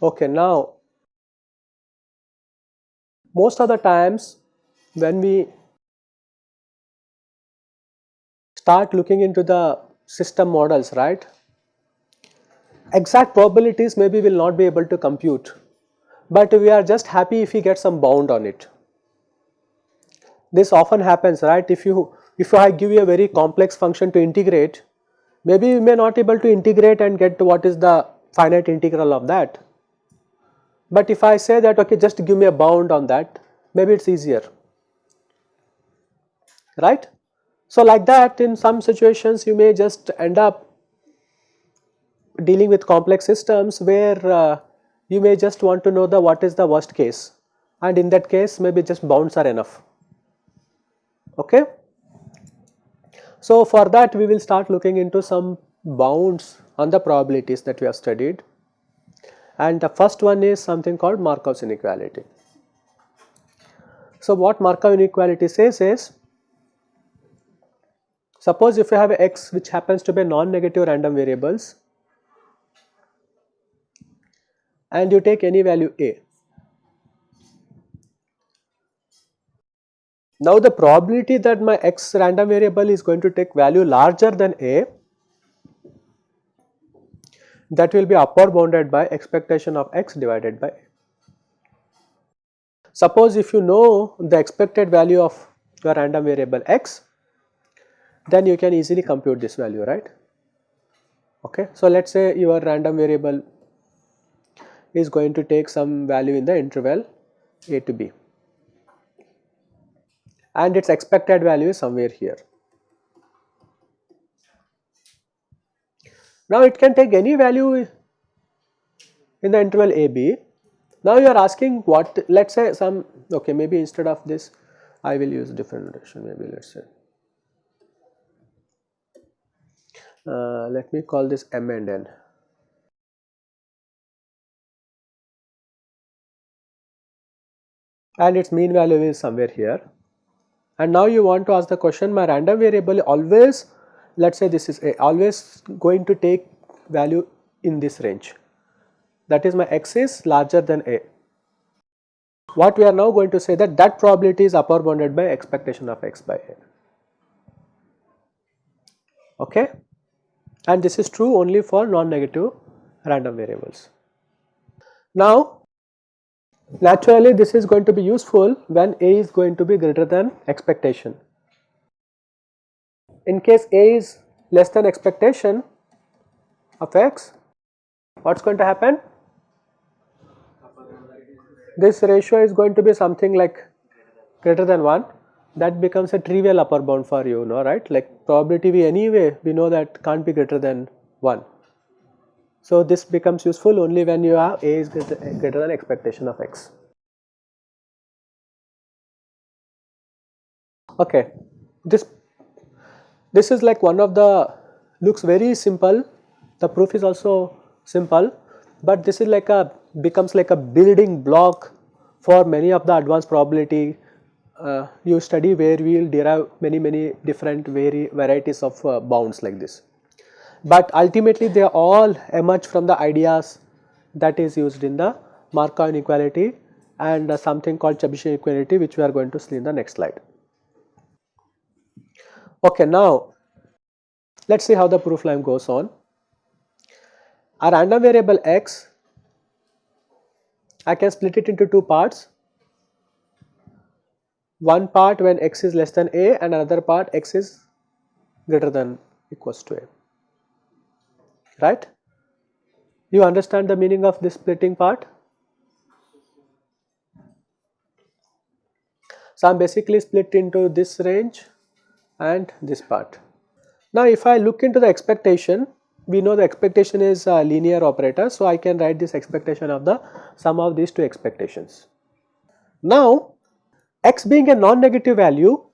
Okay, now most of the times when we start looking into the system models, right, exact probabilities maybe will not be able to compute, but we are just happy if we get some bound on it. This often happens, right, if you if I give you a very complex function to integrate, maybe you may not able to integrate and get what is the finite integral of that but if I say that okay just give me a bound on that maybe it is easier right. So like that in some situations you may just end up dealing with complex systems where uh, you may just want to know the what is the worst case and in that case maybe just bounds are enough okay. So for that we will start looking into some bounds on the probabilities that we have studied and the first one is something called Markov's inequality. So what Markov inequality says is suppose if you have x which happens to be non-negative random variables and you take any value a. Now the probability that my x random variable is going to take value larger than a that will be upper bounded by expectation of x divided by a. Suppose if you know the expected value of your random variable x, then you can easily compute this value, right. Okay. So, let us say your random variable is going to take some value in the interval a to b and its expected value is somewhere here. Now it can take any value in the interval a b. Now you are asking what let us say some okay maybe instead of this I will use different notation maybe let us say uh, let me call this m and n. and its mean value is somewhere here and now you want to ask the question my random variable always let us say this is a always going to take value in this range that is my x is larger than a. What we are now going to say that that probability is upper bounded by expectation of x by a. Okay? And this is true only for non-negative random variables. Now, naturally this is going to be useful when a is going to be greater than expectation in case A is less than expectation of x, what is going to happen? This ratio is going to be something like greater than 1 that becomes a trivial upper bound for you know right like probability v anyway we know that can't be greater than 1. So this becomes useful only when you have a is greater than expectation of x. Okay, this this is like one of the looks very simple the proof is also simple but this is like a becomes like a building block for many of the advanced probability uh, you study where we will derive many many different vari varieties of uh, bounds like this. But ultimately they all emerge from the ideas that is used in the Markov inequality and uh, something called Chebyshev inequality which we are going to see in the next slide. Okay, now let us see how the proof line goes on. A random variable x, I can split it into two parts. One part when x is less than a and another part x is greater than equals to a, right. You understand the meaning of this splitting part? So, I am basically split into this range and this part. Now if I look into the expectation, we know the expectation is a linear operator. So I can write this expectation of the sum of these two expectations. Now x being a non-negative value,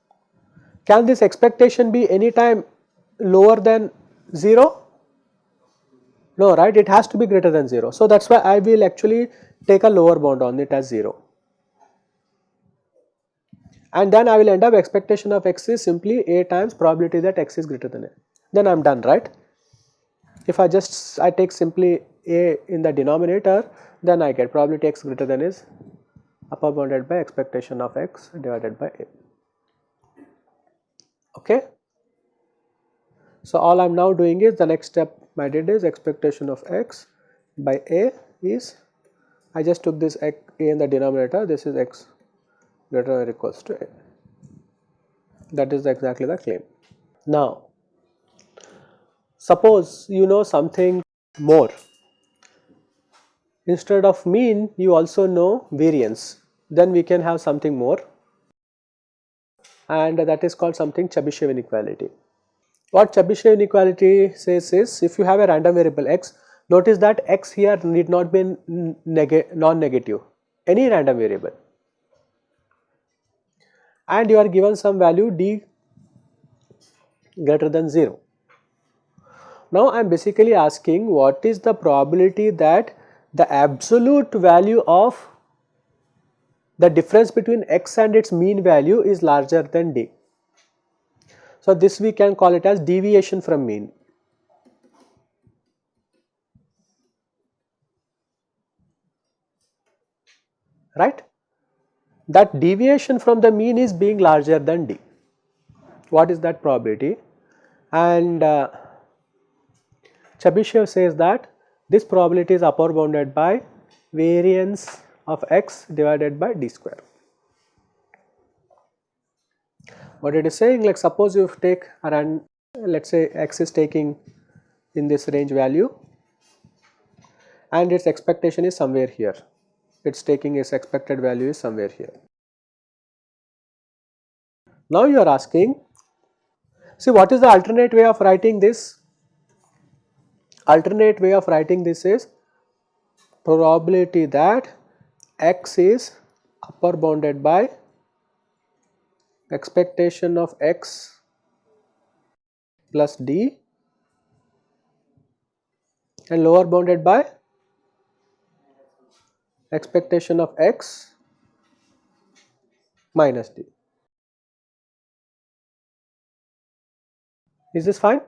can this expectation be any time lower than 0? No, right, it has to be greater than 0. So, that is why I will actually take a lower bound on it as 0. And then I will end up expectation of x is simply a times probability that x is greater than a. Then I am done, right. If I just I take simply a in the denominator, then I get probability x greater than is upper bounded by expectation of x divided by a. Okay. So, all I am now doing is the next step I did is expectation of x by a is I just took this a in the denominator this is x greater or equals to a that is exactly the claim. Now suppose you know something more instead of mean you also know variance then we can have something more and that is called something Chebyshev inequality. What Chebyshev inequality says is if you have a random variable x, notice that x here need not be non-negative, any random variable and you are given some value d greater than 0. Now I am basically asking what is the probability that the absolute value of the difference between x and its mean value is larger than d. So, this we can call it as deviation from mean. right that deviation from the mean is being larger than d. What is that probability? And uh, Chebyshev says that this probability is upper bounded by variance of x divided by d square. What it is saying like suppose you take around let us say x is taking in this range value and its expectation is somewhere here its taking its expected value is somewhere here. Now you are asking see what is the alternate way of writing this alternate way of writing this is probability that x is upper bounded by expectation of x plus d and lower bounded by expectation of x minus d. Is this fine?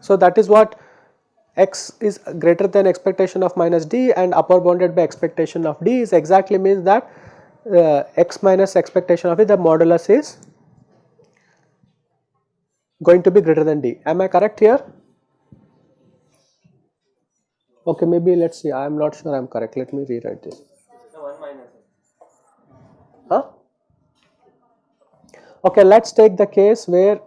So, that is what x is greater than expectation of minus d and upper bounded by expectation of d is exactly means that uh, x minus expectation of it the modulus is going to be greater than d. Am I correct here? Okay, maybe let us see. I am not sure I am correct. Let me rewrite this. Huh? Okay, let us take the case where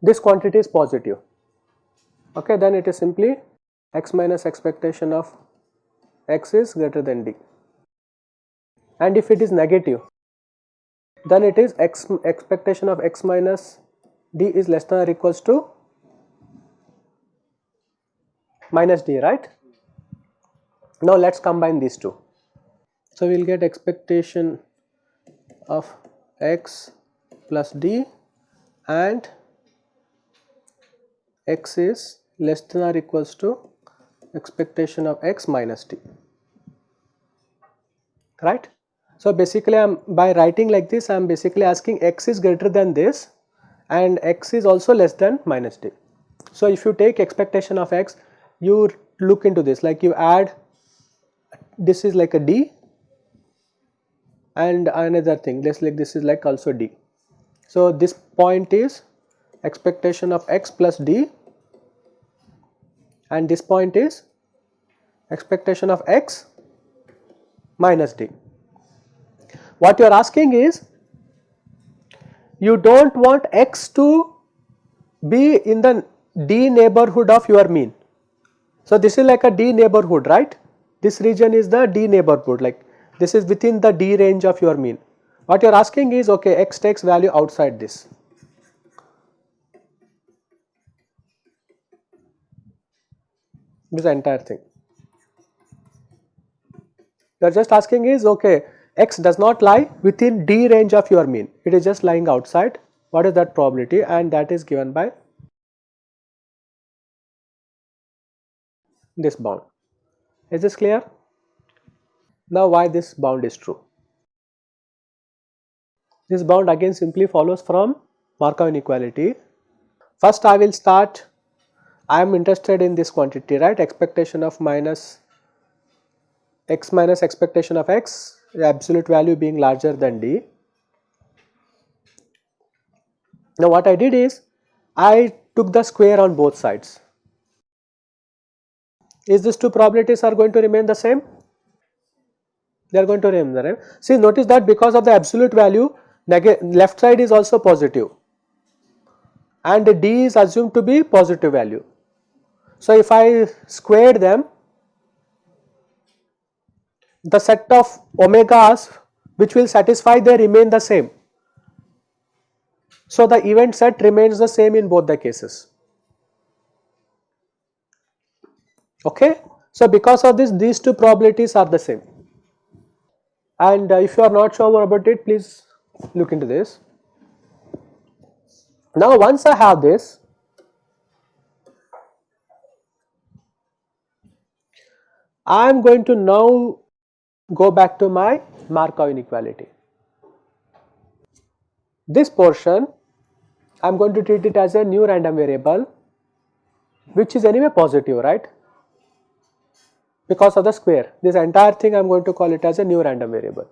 this quantity is positive. Okay, then it is simply x minus expectation of x is greater than d and if it is negative then it is x expectation of x minus d is less than or equals to minus d right. Now let us combine these two. So we will get expectation of x plus d and x is less than or equals to expectation of x minus t right. So, basically I am by writing like this I am basically asking x is greater than this and x is also less than minus t. So, if you take expectation of x you look into this like you add this is like a d and another thing this like this is like also d. So, this point is expectation of x plus d and this point is expectation of x minus d. What you are asking is you do not want x to be in the d neighborhood of your mean. So, this is like a d neighborhood right this region is the d neighborhood like this is within the d range of your mean. What you are asking is okay x takes value outside this this entire thing. You are just asking is okay x does not lie within d range of your mean it is just lying outside what is that probability and that is given by this bound. Is this clear? Now why this bound is true? This bound again simply follows from Markov inequality. First I will start, I am interested in this quantity right expectation of minus x minus expectation of x absolute value being larger than d. Now what I did is I took the square on both sides. Is these two probabilities are going to remain the same? They are going to remain the same. See notice that because of the absolute value left side is also positive and d is assumed to be positive value. So if I squared them the set of omegas which will satisfy they remain the same. So the event set remains the same in both the cases. Okay. So because of this these two probabilities are the same and uh, if you are not sure about it please look into this. Now once I have this I am going to now go back to my Markov inequality. This portion I am going to treat it as a new random variable which is anyway positive right because of the square this entire thing I am going to call it as a new random variable.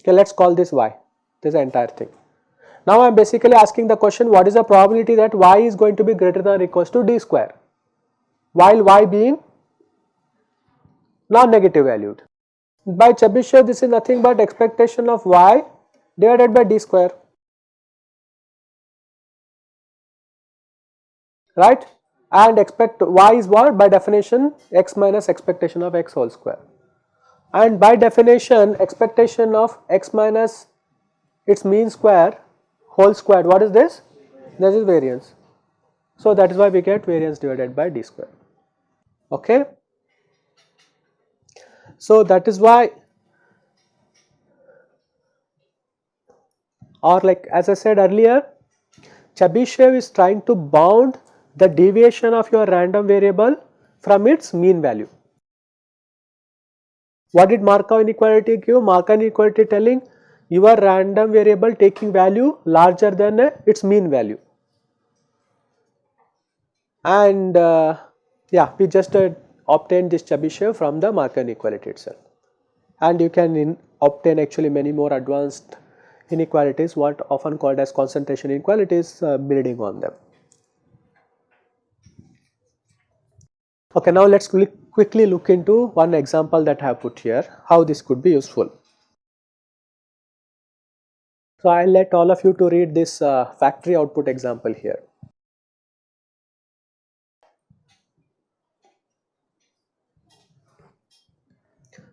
Okay, let us call this y this entire thing. Now I am basically asking the question what is the probability that y is going to be greater than or equals to d square while y being non-negative valued. By Chebyshev this is nothing but expectation of y divided by d square. Right? And expect y is what? By definition x minus expectation of x whole square. And by definition expectation of x minus its mean square whole square. What is this? This is variance. So that is why we get variance divided by d square okay so that is why or like as I said earlier Chebyshev is trying to bound the deviation of your random variable from its mean value. What did Markov inequality give? Markov inequality telling your random variable taking value larger than its mean value. And uh, yeah, we just uh, obtained this Chebyshev from the Markov inequality itself. And you can in, obtain actually many more advanced inequalities what often called as concentration inequalities uh, building on them. Okay, now let us quickly look into one example that I have put here, how this could be useful. So, I will let all of you to read this uh, factory output example here.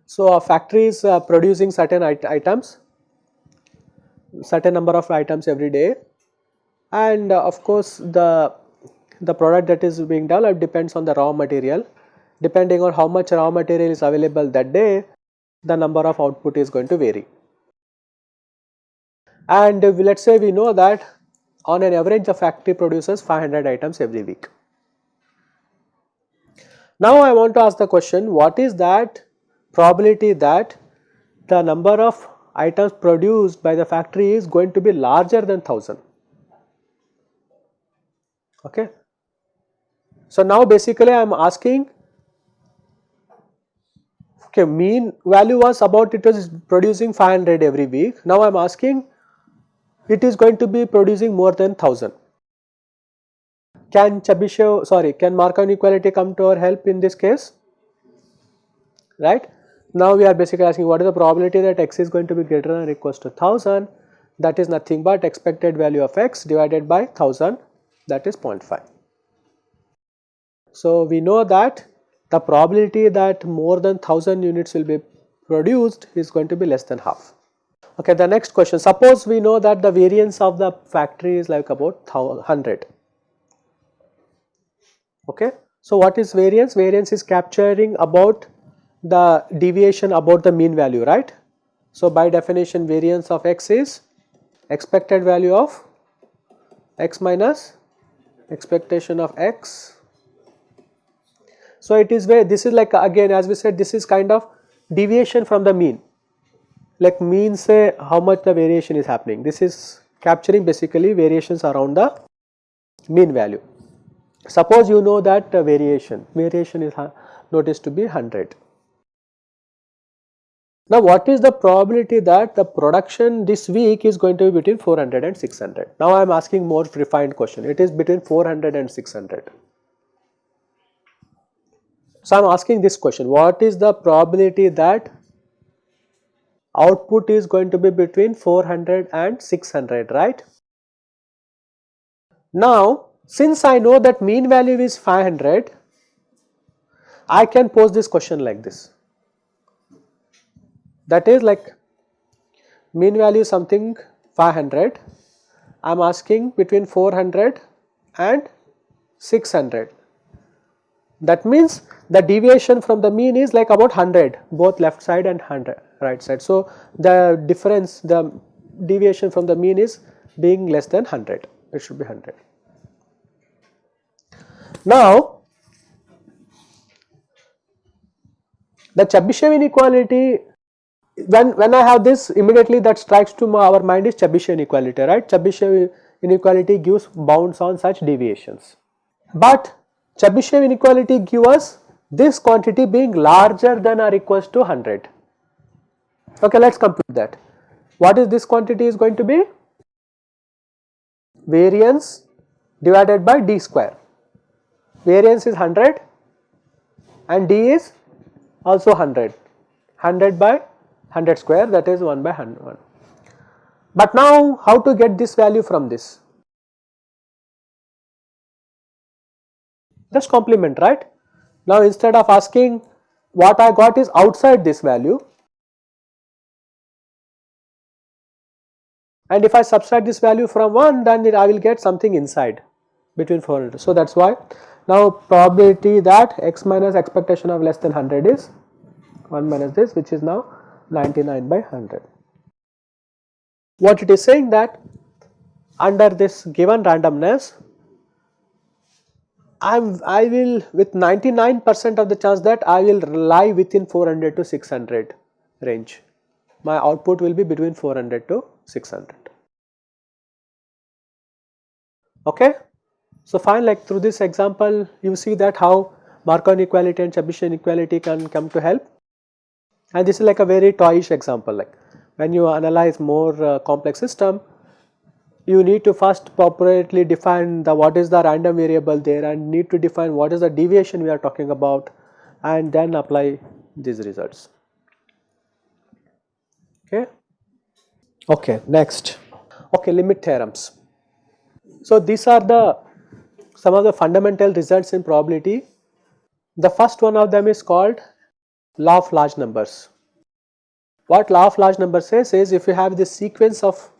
So, a factory is uh, producing certain it items, certain number of items every day and uh, of course, the, the product that is being developed depends on the raw material. Depending on how much raw material is available that day, the number of output is going to vary. And uh, let us say we know that on an average the factory produces 500 items every week. Now I want to ask the question what is that probability that the number of items produced by the factory is going to be larger than 1000. Okay. So, now basically I am asking okay mean value was about it was producing 500 every week. Now I am asking it is going to be producing more than 1000. Can Chebyshev sorry can Markov inequality come to our help in this case right. Now we are basically asking what is the probability that x is going to be greater than or equals to 1000 that is nothing but expected value of x divided by 1000 that is 0.5. So we know that the probability that more than 1000 units will be produced is going to be less than half. Okay, the next question suppose we know that the variance of the factory is like about 100. Okay. So what is variance? Variance is capturing about the deviation about the mean value right. So by definition variance of x is expected value of x minus expectation of x. So, it is where this is like again as we said this is kind of deviation from the mean like mean say how much the variation is happening this is capturing basically variations around the mean value. Suppose you know that uh, variation, variation is noticed to be 100. Now what is the probability that the production this week is going to be between 400 and 600? Now I am asking more refined question, it is between 400 and 600. So I am asking this question, what is the probability that output is going to be between 400 and 600, right? Now since I know that mean value is 500, I can pose this question like this. That is like mean value something 500, I am asking between 400 and 600. That means the deviation from the mean is like about 100 both left side and 100 right side. So, the difference the deviation from the mean is being less than 100 it should be 100. Now, the Chebyshev inequality when, when I have this immediately that strikes to my, our mind is Chebyshev inequality right Chebyshev inequality gives bounds on such deviations. But Chebyshev inequality gives us this quantity being larger than or equals to 100. Okay, let us compute that. What is this quantity is going to be? Variance divided by d square variance is 100 and D is also 100, 100 by 100 square that is 1 by 100. But now how to get this value from this? Just complement right. Now instead of asking what I got is outside this value and if I subtract this value from 1 then I will get something inside between 400. So that is why now probability that x minus expectation of less than 100 is 1 minus this which is now 99 by 100. What it is saying that under this given randomness I'm, I will with 99 percent of the chance that I will lie within 400 to 600 range. My output will be between 400 to 600. Okay. So fine like through this example you see that how Markov inequality and Chebyshev inequality can come to help and this is like a very toyish example like when you analyze more uh, complex system you need to first properly define the what is the random variable there and need to define what is the deviation we are talking about and then apply these results. Okay. Okay, next. Okay, limit theorems. So these are the some of the fundamental results in probability. The first one of them is called law of large numbers. What law of large numbers says is if you have this sequence of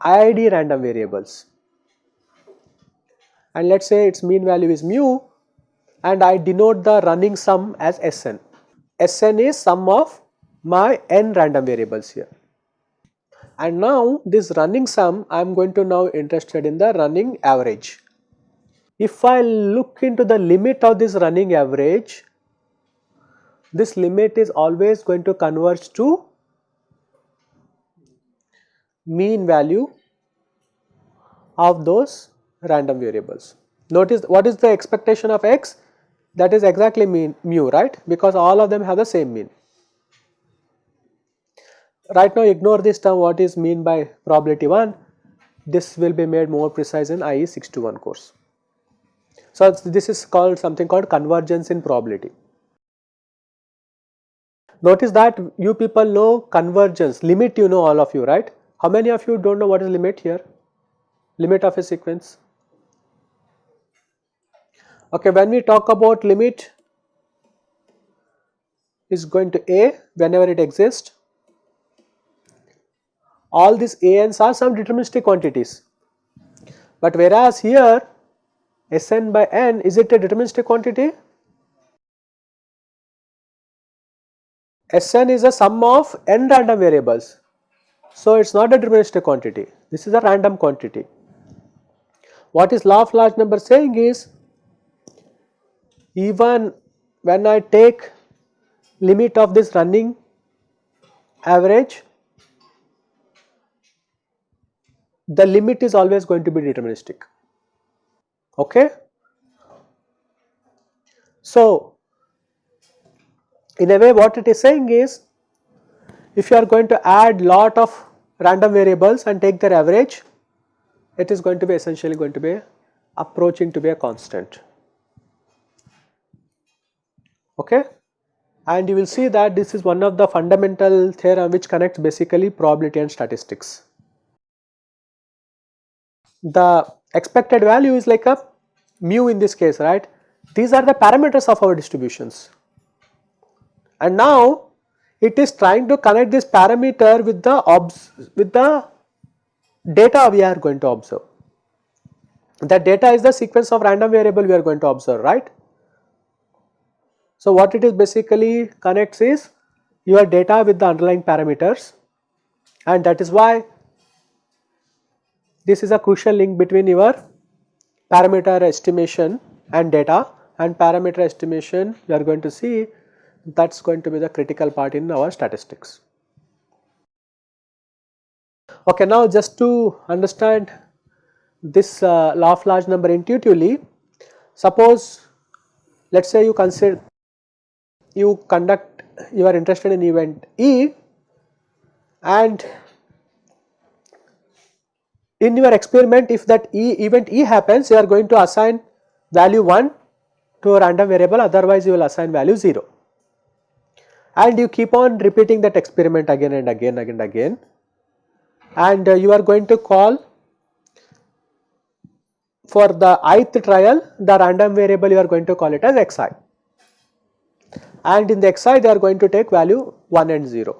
IID random variables and let us say its mean value is mu and I denote the running sum as Sn. Sn is sum of my n random variables here and now this running sum I am going to now interested in the running average. If I look into the limit of this running average, this limit is always going to converge to mean value of those random variables. Notice what is the expectation of x that is exactly mean mu right because all of them have the same mean right now ignore this term what is mean by probability 1 this will be made more precise in IE 621 course. So, this is called something called convergence in probability. Notice that you people know convergence limit you know all of you right. How many of you do not know what is limit here? Limit of a sequence. Okay, when we talk about limit is going to A whenever it exists all these ANs are some deterministic quantities. But whereas here Sn by n is it a deterministic quantity? Sn is a sum of n random variables. So, it is not a deterministic quantity, this is a random quantity. What is law of large number saying is even when I take limit of this running average the limit is always going to be deterministic okay so in a way what it is saying is if you are going to add lot of random variables and take their average it is going to be essentially going to be approaching to be a constant. Okay? And you will see that this is one of the fundamental theorem which connects basically probability and statistics. The expected value is like a mu in this case right? These are the parameters of our distributions and now it is trying to connect this parameter with the obs with the data we are going to observe. That data is the sequence of random variable we are going to observe right? So, what it is basically connects is your data with the underlying parameters. And that is why this is a crucial link between your parameter estimation and data. And parameter estimation you are going to see that is going to be the critical part in our statistics. Okay, now just to understand this uh, law of large number intuitively, suppose let us say you consider you conduct you are interested in event E and in your experiment if that E event E happens you are going to assign value 1 to a random variable otherwise you will assign value 0 and you keep on repeating that experiment again and again and again and uh, you are going to call for the ith trial the random variable you are going to call it as xi and in the xi they are going to take value 1 and 0.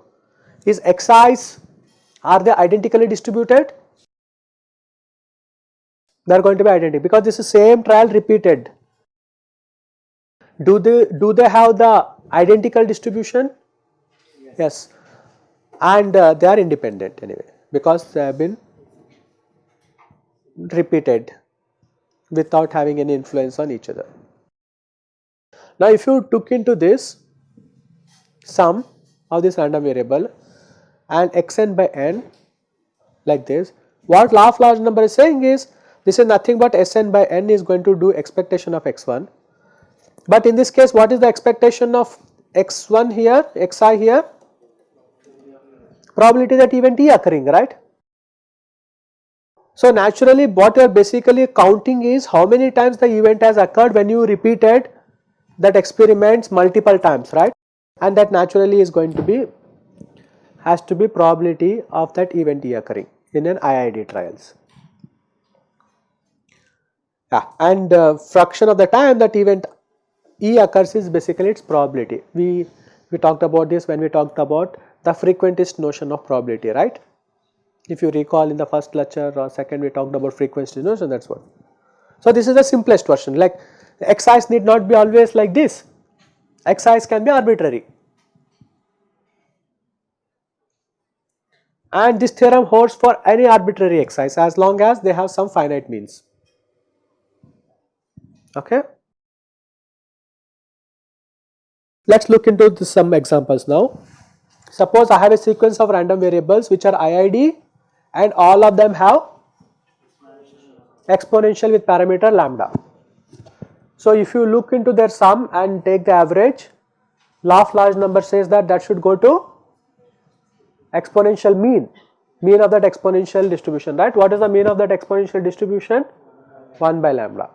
Is xi's are they identically distributed? They are going to be identical because this is same trial repeated. Do they do they have the identical distribution? Yes, yes. and uh, they are independent anyway because they have been repeated without having any influence on each other. Now, if you took into this sum of this random variable and xn by n like this, what law of large number is saying is this is nothing but Sn by n is going to do expectation of x1. But in this case what is the expectation of x1 here, xi here? Probability that event E occurring right. So naturally what you are basically counting is how many times the event has occurred when you repeated that experiments multiple times right and that naturally is going to be has to be probability of that event E occurring in an IID trials. Yeah, and uh, fraction of the time that event E occurs is basically its probability. We we talked about this when we talked about the frequentist notion of probability, right? If you recall in the first lecture or second we talked about frequentist notion that's what. So this is the simplest version like xis need not be always like this, xis can be arbitrary. And this theorem holds for any arbitrary xis as long as they have some finite means. Okay. Let us look into this, some examples now. Suppose I have a sequence of random variables which are IID and all of them have exponential with parameter lambda. So, if you look into their sum and take the average, law of large number says that that should go to exponential mean, mean of that exponential distribution, right. What is the mean of that exponential distribution? 1 by lambda.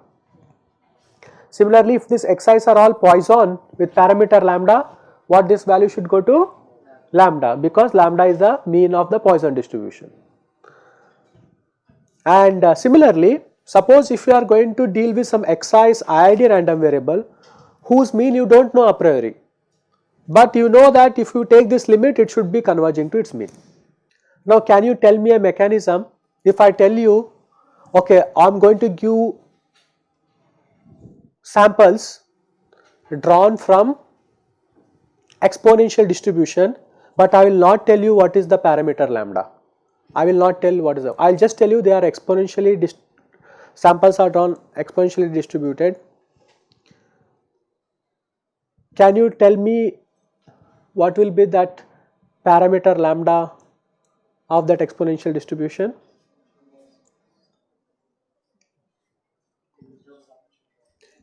Similarly, if these xi's are all Poisson with parameter lambda, what this value should go to? Lambda because lambda is the mean of the Poisson distribution. And uh, similarly, Suppose if you are going to deal with some xis IID random variable whose mean you do not know a priori, but you know that if you take this limit it should be converging to its mean. Now can you tell me a mechanism if I tell you okay I am going to give samples drawn from exponential distribution but I will not tell you what is the parameter lambda. I will not tell what is the, I will just tell you they are exponentially, samples are drawn exponentially distributed. Can you tell me what will be that parameter lambda of that exponential distribution?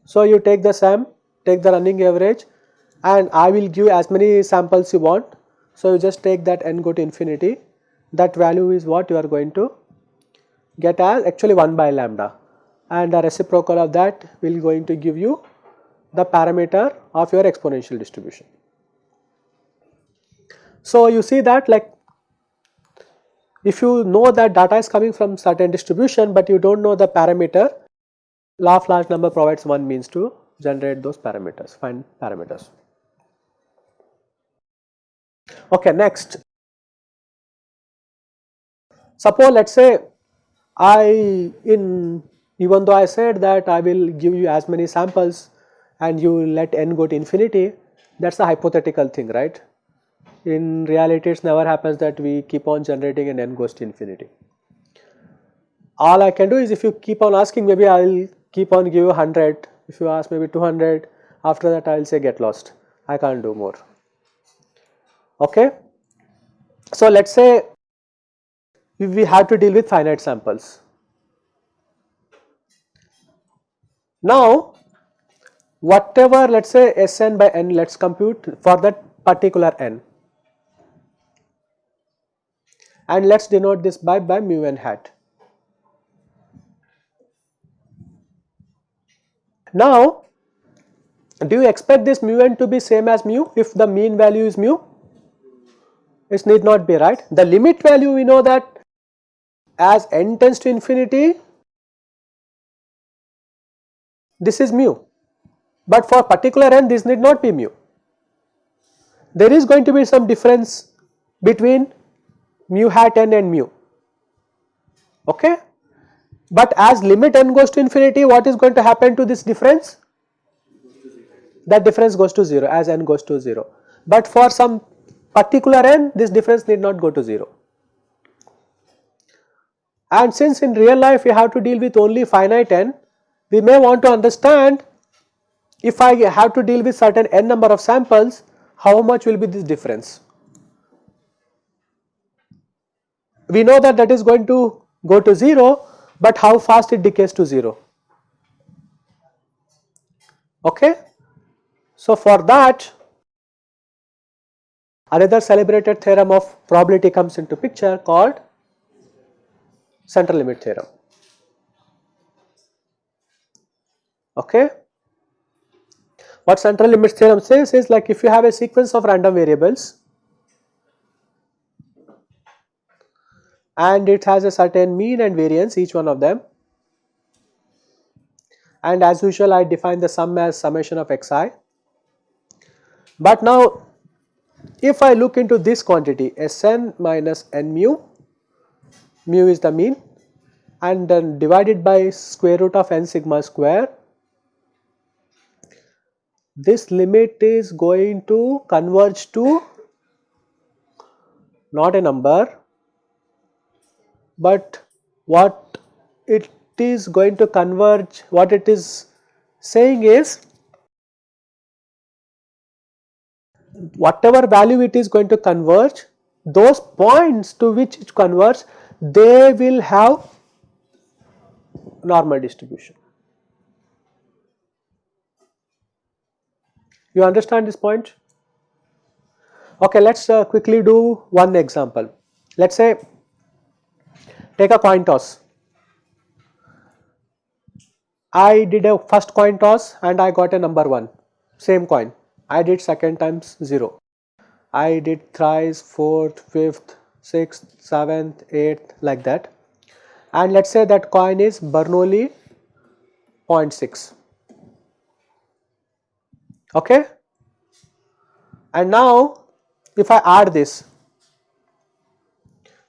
So, you take the sum, take the running average and I will give as many samples you want. So, you just take that n go to infinity that value is what you are going to get as actually 1 by lambda and the reciprocal of that will going to give you the parameter of your exponential distribution. So, you see that like if you know that data is coming from certain distribution, but you do not know the parameter law of large number provides one means to generate those parameters find parameters. Okay, next suppose let us say I in even though I said that I will give you as many samples and you let n go to infinity that is a hypothetical thing right. In reality it never happens that we keep on generating and n goes to infinity. All I can do is if you keep on asking maybe I will keep on give 100 if you ask maybe 200 after that I will say get lost I can't do more okay. So let us say we have to deal with finite samples. Now whatever let us say Sn by n let us compute for that particular n and let us denote this by, by mu n hat. Now do you expect this mu n to be same as mu if the mean value is mu? It need not be right. The limit value we know that as n tends to infinity this is mu but for particular n this need not be mu. There is going to be some difference between mu hat n and mu okay. But as limit n goes to infinity what is going to happen to this difference? That difference goes to 0 as n goes to 0 but for some particular n this difference need not go to 0. And since in real life we have to deal with only finite n, we may want to understand if I have to deal with certain n number of samples, how much will be this difference. We know that that is going to go to 0, but how fast it decays to 0. Okay. So, for that another celebrated theorem of probability comes into picture called central limit theorem. Okay. What central limit theorem says is like if you have a sequence of random variables and it has a certain mean and variance each one of them and as usual I define the sum as summation of xi. But now if I look into this quantity Sn minus n mu mu is the mean and then divided by square root of n sigma square this limit is going to converge to not a number but what it is going to converge what it is saying is whatever value it is going to converge those points to which it converges they will have normal distribution. You understand this point? Okay, let us uh, quickly do one example. Let us say take a coin toss. I did a first coin toss and I got a number 1, same coin. I did second times 0. I did thrice, fourth, fifth, 6th, 7th, 8th like that and let us say that coin is Bernoulli 0.6 okay and now if I add this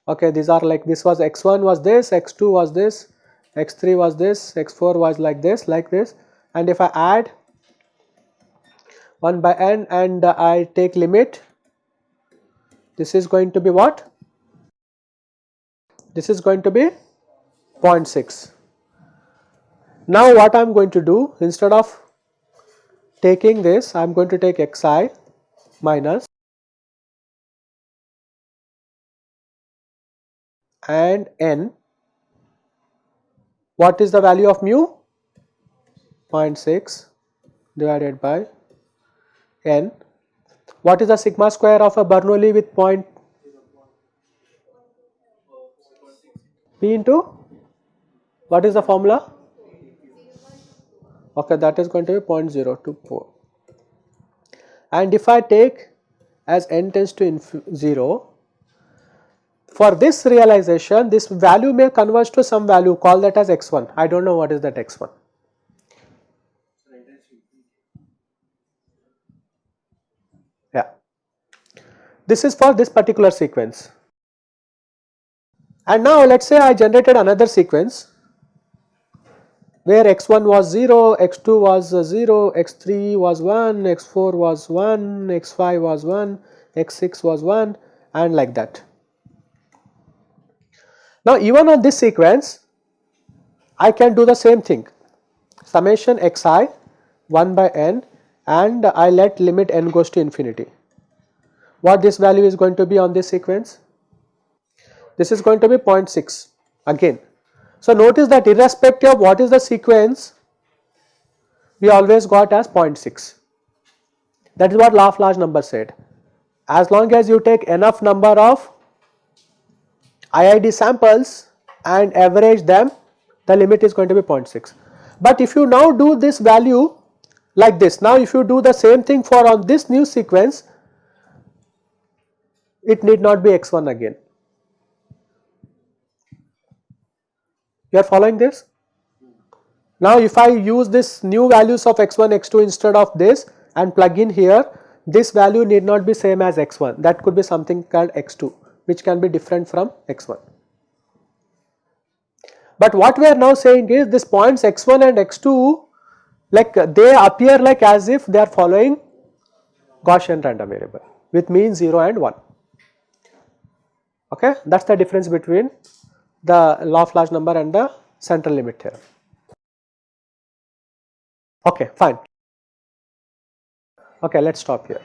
okay these are like this was x1 was this x2 was this x3 was this x4 was like this like this and if I add 1 by n and uh, I take limit this is going to be what this is going to be 0.6. Now what I am going to do instead of taking this I am going to take xi minus and n what is the value of mu? 0.6 divided by n. What is the sigma square of a Bernoulli with point p into? What is the formula? Okay that is going to be 0.024 and if I take as n tends to 0 for this realization this value may converge to some value call that as x1 I do not know what is that x1. Yeah, this is for this particular sequence and now let us say I generated another sequence where x1 was 0, x2 was 0, x3 was 1, x4 was 1, x5 was 1, x6 was 1 and like that. Now even on this sequence I can do the same thing summation xi 1 by n and I let limit n goes to infinity. What this value is going to be on this sequence? This is going to be 0.6 again so, notice that irrespective of what is the sequence we always got as 0.6 that is what large number said as long as you take enough number of IID samples and average them the limit is going to be 0.6. But if you now do this value like this now if you do the same thing for on this new sequence it need not be x1 again You are following this? Now if I use this new values of x1, x2 instead of this and plug in here, this value need not be same as x1 that could be something called x2 which can be different from x1. But what we are now saying is this points x1 and x2 like they appear like as if they are following Gaussian random variable with mean 0 and 1 okay that is the difference between the law of large number and the central limit theorem. Okay, fine. Okay, let us stop here.